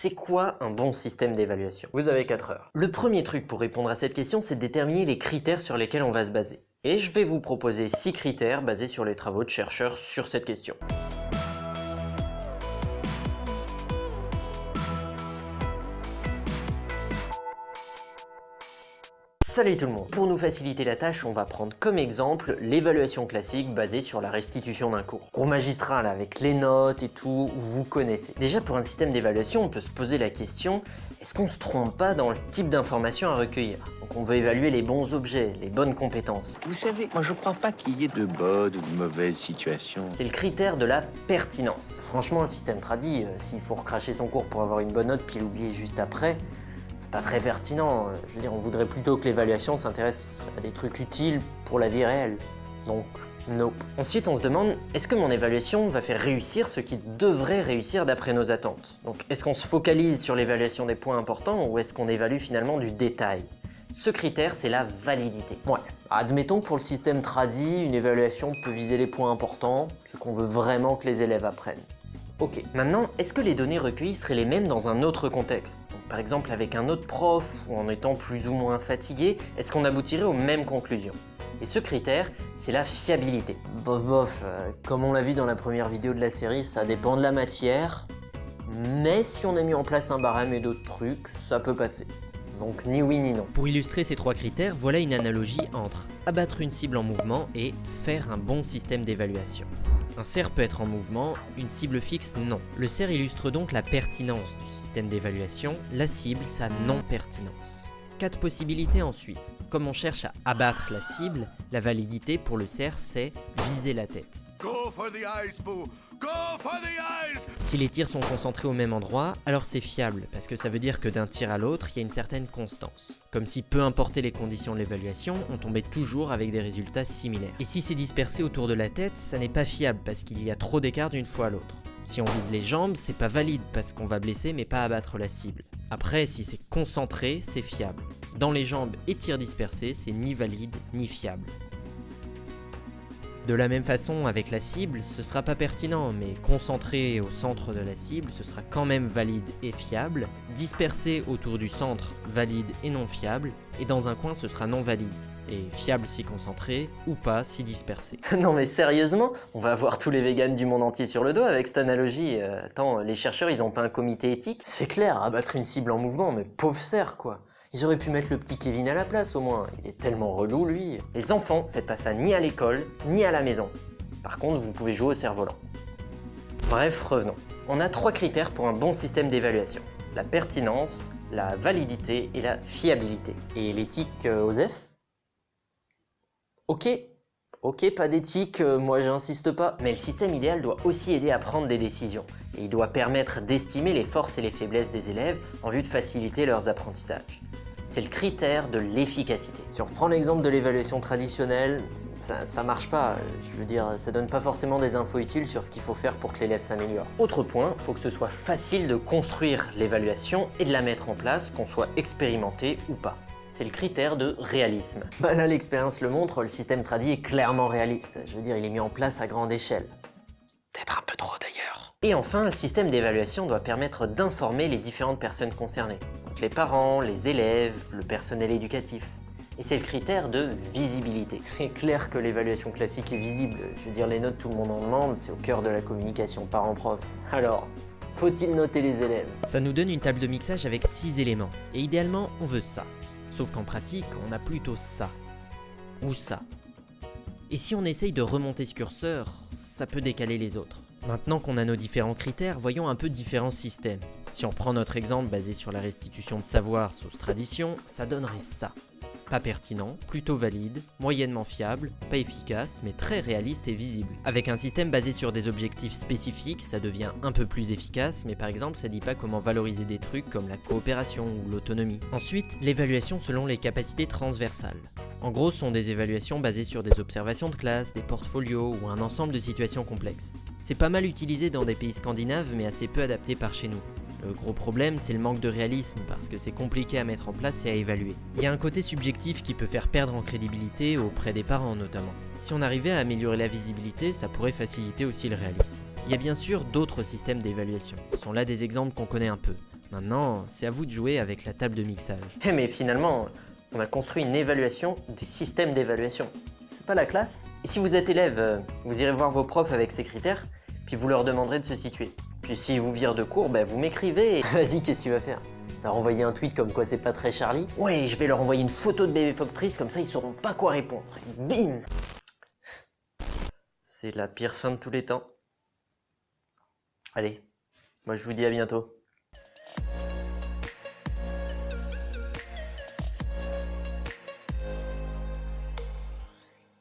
C'est quoi un bon système d'évaluation? Vous avez 4 heures. Le premier truc pour répondre à cette question, c'est de déterminer les critères sur lesquels on va se baser. Et je vais vous proposer 6 critères basés sur les travaux de chercheurs sur cette question. Salut tout le monde Pour nous faciliter la tâche, on va prendre comme exemple l'évaluation classique basée sur la restitution d'un cours. Cours magistral avec les notes et tout, vous connaissez. Déjà pour un système d'évaluation, on peut se poser la question, est-ce qu'on se trompe pas dans le type d'information à recueillir? Donc on veut évaluer les bons objets, les bonnes compétences. Vous savez, moi je crois pas qu'il y ait de bonnes ou de mauvaises situations. C'est le critère de la pertinence. Franchement, le système tradit, euh, s'il faut recracher son cours pour avoir une bonne note puis l'oublier juste après, c'est pas très pertinent. Je veux dire, on voudrait plutôt que l'évaluation s'intéresse à des trucs utiles pour la vie réelle. Donc, nope. Ensuite, on se demande, est-ce que mon évaluation va faire réussir ce qui devrait réussir d'après nos attentes? Donc, est-ce qu'on se focalise sur l'évaluation des points importants ou est-ce qu'on évalue finalement du détail? Ce critère, c'est la validité. Ouais, admettons que pour le système tradi, une évaluation peut viser les points importants, ce qu'on veut vraiment que les élèves apprennent. Ok, maintenant, est-ce que les données recueillies seraient les mêmes dans un autre contexte? Par exemple avec un autre prof ou en étant plus ou moins fatigué, est-ce qu'on aboutirait aux mêmes conclusions? Et ce critère, c'est la fiabilité. Bof bof, euh, comme on l'a vu dans la première vidéo de la série, ça dépend de la matière, mais si on a mis en place un barème et d'autres trucs, ça peut passer. Donc ni oui ni non. Pour illustrer ces trois critères, voilà une analogie entre abattre une cible en mouvement et faire un bon système d'évaluation. Un cerf peut être en mouvement, une cible fixe non. Le cerf illustre donc la pertinence du système d'évaluation, la cible sa non-pertinence. Quatre possibilités ensuite. Comme on cherche à abattre la cible, la validité pour le cerf c'est viser la tête. Si les tirs sont concentrés au même endroit, alors c'est fiable, parce que ça veut dire que d'un tir à l'autre, il y a une certaine constance. Comme si peu importaient les conditions de l'évaluation, on tombait toujours avec des résultats similaires. Et si c'est dispersé autour de la tête, ça n'est pas fiable, parce qu'il y a trop d'écart d'une fois à l'autre. Si on vise les jambes, c'est pas valide, parce qu'on va blesser mais pas abattre la cible. Après, si c'est concentré, c'est fiable. Dans les jambes et tirs dispersés, c'est ni valide ni fiable. De la même façon, avec la cible, ce sera pas pertinent, mais concentré au centre de la cible, ce sera quand même valide et fiable, dispersé autour du centre, valide et non fiable, et dans un coin ce sera non valide, et fiable si concentré, ou pas si dispersé. non mais sérieusement, on va avoir tous les vegans du monde entier sur le dos avec cette analogie. Euh, attends, les chercheurs ils ont pas un comité éthique? C'est clair, abattre une cible en mouvement, mais pauvre cerf quoi ils auraient pu mettre le petit Kevin à la place au moins, il est tellement relou lui. Les enfants, faites pas ça ni à l'école, ni à la maison. Par contre, vous pouvez jouer au cerf-volant. Bref, revenons. On a trois critères pour un bon système d'évaluation. La pertinence, la validité et la fiabilité. Et l'éthique, euh, Osef? Ok, ok, pas d'éthique, euh, moi j'insiste pas. Mais le système idéal doit aussi aider à prendre des décisions. Et il doit permettre d'estimer les forces et les faiblesses des élèves en vue de faciliter leurs apprentissages c'est le critère de l'efficacité. Si on reprend l'exemple de l'évaluation traditionnelle, ça, ça, marche pas, je veux dire, ça donne pas forcément des infos utiles sur ce qu'il faut faire pour que l'élève s'améliore. Autre point, il faut que ce soit facile de construire l'évaluation et de la mettre en place, qu'on soit expérimenté ou pas. C'est le critère de réalisme. Bah là, l'expérience le montre, le système tradit est clairement réaliste. Je veux dire, il est mis en place à grande échelle. Peut-être un peu trop d'ailleurs. Et enfin, le système d'évaluation doit permettre d'informer les différentes personnes concernées les parents, les élèves, le personnel éducatif. Et c'est le critère de visibilité. C'est clair que l'évaluation classique est visible. Je veux dire, les notes, tout le monde en demande, c'est au cœur de la communication parent-prof. Alors, faut-il noter les élèves? Ça nous donne une table de mixage avec 6 éléments. Et idéalement, on veut ça. Sauf qu'en pratique, on a plutôt ça. Ou ça. Et si on essaye de remonter ce curseur, ça peut décaler les autres. Maintenant qu'on a nos différents critères, voyons un peu différents systèmes. Si on prend notre exemple basé sur la restitution de savoir sous tradition, ça donnerait ça. Pas pertinent, plutôt valide, moyennement fiable, pas efficace, mais très réaliste et visible. Avec un système basé sur des objectifs spécifiques, ça devient un peu plus efficace, mais par exemple ça dit pas comment valoriser des trucs comme la coopération ou l'autonomie. Ensuite, l'évaluation selon les capacités transversales. En gros, ce sont des évaluations basées sur des observations de classe, des portfolios ou un ensemble de situations complexes. C'est pas mal utilisé dans des pays scandinaves, mais assez peu adapté par chez nous. Le gros problème, c'est le manque de réalisme, parce que c'est compliqué à mettre en place et à évaluer. Il y a un côté subjectif qui peut faire perdre en crédibilité auprès des parents notamment. Si on arrivait à améliorer la visibilité, ça pourrait faciliter aussi le réalisme. Il y a bien sûr d'autres systèmes d'évaluation. Ce sont là des exemples qu'on connaît un peu. Maintenant, c'est à vous de jouer avec la table de mixage. Eh mais finalement, on a construit une évaluation des systèmes d'évaluation. C'est pas la classe Et si vous êtes élève, euh, vous irez voir vos profs avec ces critères, puis vous leur demanderez de se situer. Puis si vous virent de cours, ben vous m'écrivez. Vas-y, qu'est-ce que tu vas faire? Leur envoyer un tweet comme quoi c'est pas très Charlie? Ouais, je vais leur envoyer une photo de bébé Foctrice, comme ça ils sauront pas quoi répondre. Bim C'est la pire fin de tous les temps. Allez, moi je vous dis à bientôt.